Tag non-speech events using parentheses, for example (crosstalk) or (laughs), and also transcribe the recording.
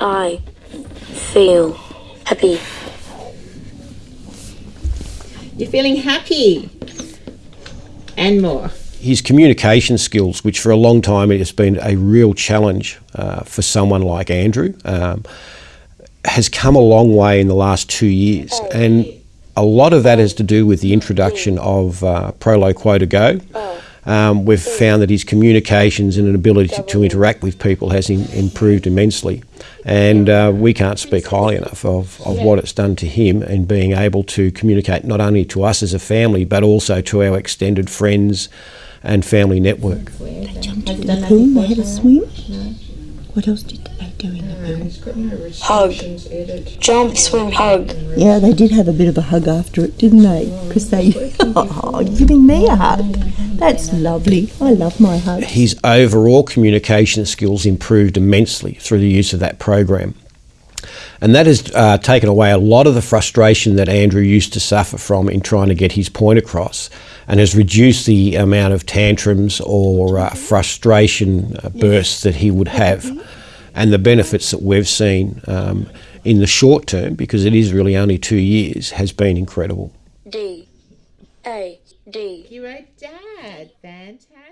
I feel happy. You're feeling happy and more. his communication skills, which for a long time it has been a real challenge uh, for someone like Andrew, um, has come a long way in the last two years. And a lot of that has to do with the introduction of uh, Proloquo2Go. Um, we've found that his communications and an ability to, to interact with people has in, improved immensely. And uh, we can't speak highly enough of, of what it's done to him and being able to communicate not only to us as a family but also to our extended friends and family network. They Jumped into the pool, they had a swim. What else did they do in the pool? Hug. Jump, swim, hug. Yeah, they did have a bit of a hug after it, didn't they? Because they, (laughs) oh, giving me a hug. That's lovely. I love my hugs. his overall communication skills improved immensely through the use of that program. And that has uh, taken away a lot of the frustration that Andrew used to suffer from in trying to get his point across and has reduced the amount of tantrums or uh, frustration uh, bursts that he would have. And the benefits that we've seen um, in the short term, because it is really only two years, has been incredible. A. D. You wrote dad. Fantastic.